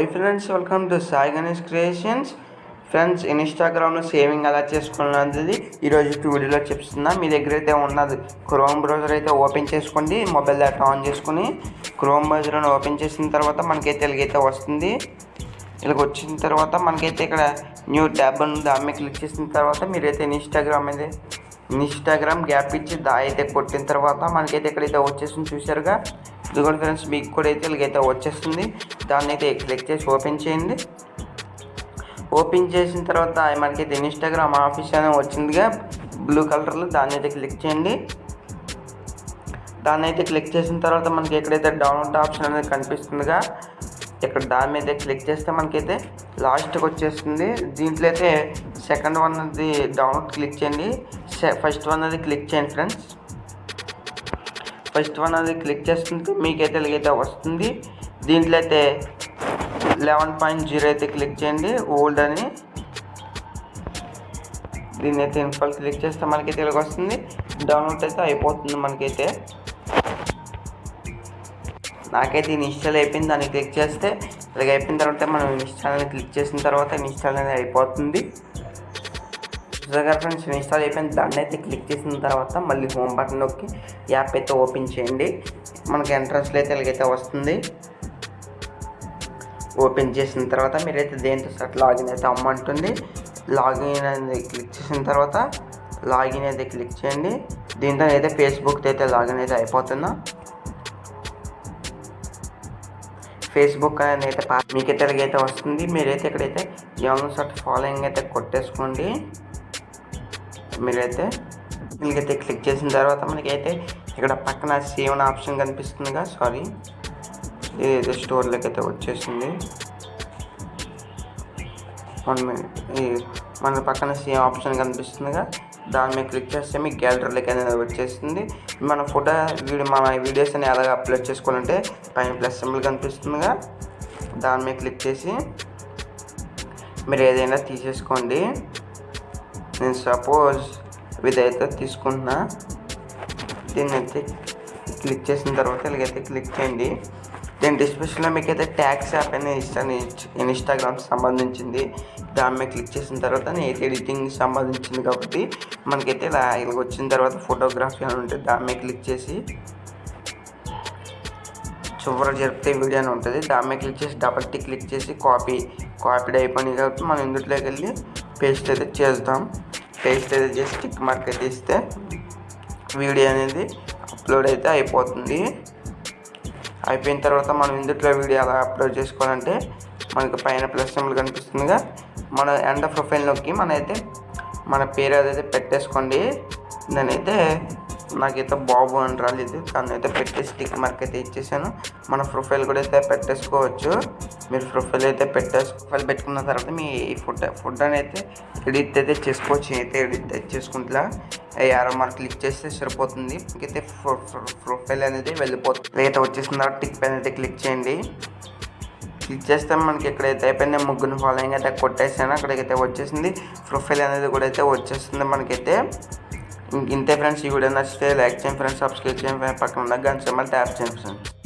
Hi friends welcome to Sai Ganesh creations friends ఇన్స్టాగ్రామ్లో saving ఎలా చేసుకున్నది? ఈరోజు వీడియోలో చెప్తున్నా. మీ దగ్గర అయితే ఉన్నది క్రోమ్ బ్రౌజర్ అయితే ఓపెన్ చేసుకోండి. మొబైల్ డేటా ఆన్ చేసుకుని క్రోమ్ బ్రౌజర్ని ఓపెన్ చేసిన తర్వాత మనకైతే ఇలాగైతే వస్తుంది. ఇలాగ వచ్చిన తర్వాత మనకైతే ఇక్కడ న్యూ ట్యాబ్ ఉంది. దాని మీద క్లిక్ చేసిన తర్వాత మీరైతే ఇన్స్టాగ్రామ్ అయితే ఇన్స్టాగ్రామ్ గ్యాప్ ఇచ్చి దా అయితే కొట్టిన తర్వాత మనకైతే ఇక్కడైతే వచ్చేసింది చూసారుగా ఇది ఫ్రెండ్స్ మీకు కూడా అయితే ఇలాగైతే వచ్చేస్తుంది. దాన్ని అయితే క్లిక్ చేసి ఓపెన్ చేయండి. ఓపెన్ చేసిన తర్వాత మనకైతే ఇన్స్టాగ్రామ్ ఆఫీస్ అనేది వచ్చిందిగా. బ్లూ కలర్లో దాన్ని అయితే క్లిక్ చేయండి. దాన్ని అయితే క్లిక్ చేసిన తర్వాత మనకి ఎక్కడైతే డౌన్లోడ్ ఆప్షన్ అనేది కనిపిస్తుందిగా ఇక్కడ దాని మీద క్లిక్ చేస్తే మనకైతే లాస్ట్కి వచ్చేస్తుంది. దీంట్లో అయితే సెకండ్ వన్ అది డౌన్లోడ్ క్లిక్ చేయండి. ఫస్ట్ వన్ అది క్లిక్ చేయండి ఫ్రెండ్స్. ఫస్ట్ వన్ అది క్లిక్ చేస్తుంది మీకైతే ఇలాగైతే వస్తుంది. దీంట్లో అయితే లెవెన్ పాయింట్ జీరో అయితే క్లిక్ చేయండి. ఓల్డ్ అని. దీన్ని అయితే ఇన్ఫాల్ క్లిక్ చేస్తే మనకైతే ఇలాగ వస్తుంది. డౌన్లోడ్ అయితే అయిపోతుంది మనకైతే. నాకైతే ఇన్స్టాల్ అయిపోయింది. దాన్ని క్లిక్ చేస్తే ఇలాగ అయిపోయిన తర్వాత మనం ఇన్స్టాల్ అని క్లిక్ చేసిన తర్వాత ఇన్స్టాల్ అనేది అయిపోతుంది. చూసారు ఫ్రెండ్స్ ఇన్స్టాల్ అయిపోయిన దాన్ని అయితే క్లిక్ చేసిన తర్వాత మళ్ళీ హోమ్ బటన్ నొక్కి యాప్ అయితే ఓపెన్ చేయండి. మనకి ఎంట్రన్స్లో అయితే ఇలాగైతే వస్తుంది. ఓపెన్ చేసిన తర్వాత మీరైతే దేంతో సార్ లాగిన్ అయితే అమ్మంటుంది. లాగిన్ అనేది క్లిక్ చేసిన తర్వాత లాగిన్ అయితే క్లిక్ చేయండి. దీంతో అయితే ఫేస్బుక్ అయితే లాగిన్ అయితే అయిపోతుందా? ఫేస్బుక్ అనేది అయితే మీకైతే ఇలాగైతే వస్తుంది. మీరైతే ఇక్కడైతే ఎవరి సార్ ఫాలోయింగ్ అయితే కొట్టేసుకోండి. మీరైతే మీకైతే క్లిక్ చేసిన తర్వాత మనకైతే ఇక్కడ పక్కన సేవ్ ఆప్షన్ కనిపిస్తుందిగా సారీ. ఇది స్టోర్లోకి అయితే వచ్చేసింది. వన్ మినిట్ మన పక్కన సేమ్ ఆప్షన్ కనిపిస్తుందిగా. దాని మీద క్లిక్ చేస్తే మీకు గ్యాలరీలోకి అనేది వచ్చేస్తుంది మన ఫోటో వీడియో మన వీడియోస్ అని ఎలాగ అప్లోడ్ చేసుకోవాలంటే పైన ప్లస్ సింబల్ కనిపిస్తుందిగా. దాని మీద క్లిక్ చేసి మీరు ఏదైనా తీసేసుకోండి. నేను సపోజ్ ఇదైతే తీసుకుంటున్నా దీన్ని అయితే క్లిక్ చేసిన తర్వాత ఇలాగైతే క్లిక్ చేయండి. నేను డిస్క్రిప్షన్లో మీకు అయితే ట్యాక్స్ యాప్ అనేది ఇస్తాను ఇన్స్టాగ్రామ్కి సంబంధించింది. దాని మీద క్లిక్ చేసిన తర్వాత నేను ఎడిటింగ్ సంబంధించింది కాబట్టి మనకైతే ఇలా ఇలా వచ్చిన తర్వాత ఫోటోగ్రఫీ అని ఉంటుంది దాని మీద క్లిక్ చేసి చివరి జరిపితే వీడియో అని ఉంటుంది. దాని మీద క్లిక్ చేసి డబల్ టీ క్లిక్ చేసి కాపీ కాపీడ్ అయిపోయినాయి కాబట్టి మనం ఇందులోకి వెళ్ళి పేస్ట్ అయితే చేద్దాం. పేస్ట్ అయితే చేసి టిక్ మార్క్ అయితే ఇస్తే వీడియో అనేది అప్లోడ్ అయితే అయిపోతుంది. అయిపోయిన తర్వాత మనం ఇందులో వీడియో ఎలా అప్లోడ్ చేసుకోవాలంటే మనకి పైన ప్లస్ సింబల్ కనిపిస్తుందిగా. మన ఎండ ప్రొఫైల్ నొక్కి మన అయితే మన పేరు అదైతే పెట్టేసుకోండి దానైతే నాకైతే బాబు అని రాలేదు. దాన్ని అయితే పెట్టేసి టిక్ మార్క్ అయితే ఇచ్చేసాను. మన ప్రొఫైల్ కూడా అయితే పెట్టేసుకోవచ్చు. మీరు ప్రొఫైల్ అయితే పెట్టేసి ప్రొఫైల్ పెట్టుకున్న తర్వాత మీ ఫుడ్ ఫుడ్ అని అయితే ఎడిట్ అయితే చేసుకోవచ్చు అయితే ఎడిట్ అయితే చేసుకుంటా యారో మార్క్ క్లిక్ చేస్తే సరిపోతుంది. ఇంకైతే ప్రొఫైల్ అనేది వెళ్ళిపోతుంది అయితే వచ్చేసిన తర్వాత టిక్ పైన అయితే క్లిక్ చేయండి. క్లిక్ చేస్తే మనకి ఎక్కడైతే అయిపోయిందో. ముగ్గురు ఫాలోయింగ్ అయితే కొట్టేసాను. అక్కడికైతే వచ్చేసింది. ప్రొఫైల్ అనేది కూడా అయితే వచ్చేస్తుంది మనకైతే. ఇంతే ఫ్రెండ్స్. ఈ వీడియో నచ్చితే లైక్ చేయండి ఫ్రెండ్స్. సబ్స్క్రైబ్ చేయండి పక్కన ఉన్న గంట సింబల్ ట్యాప్ చేయండి ఫ్రెండ్స్.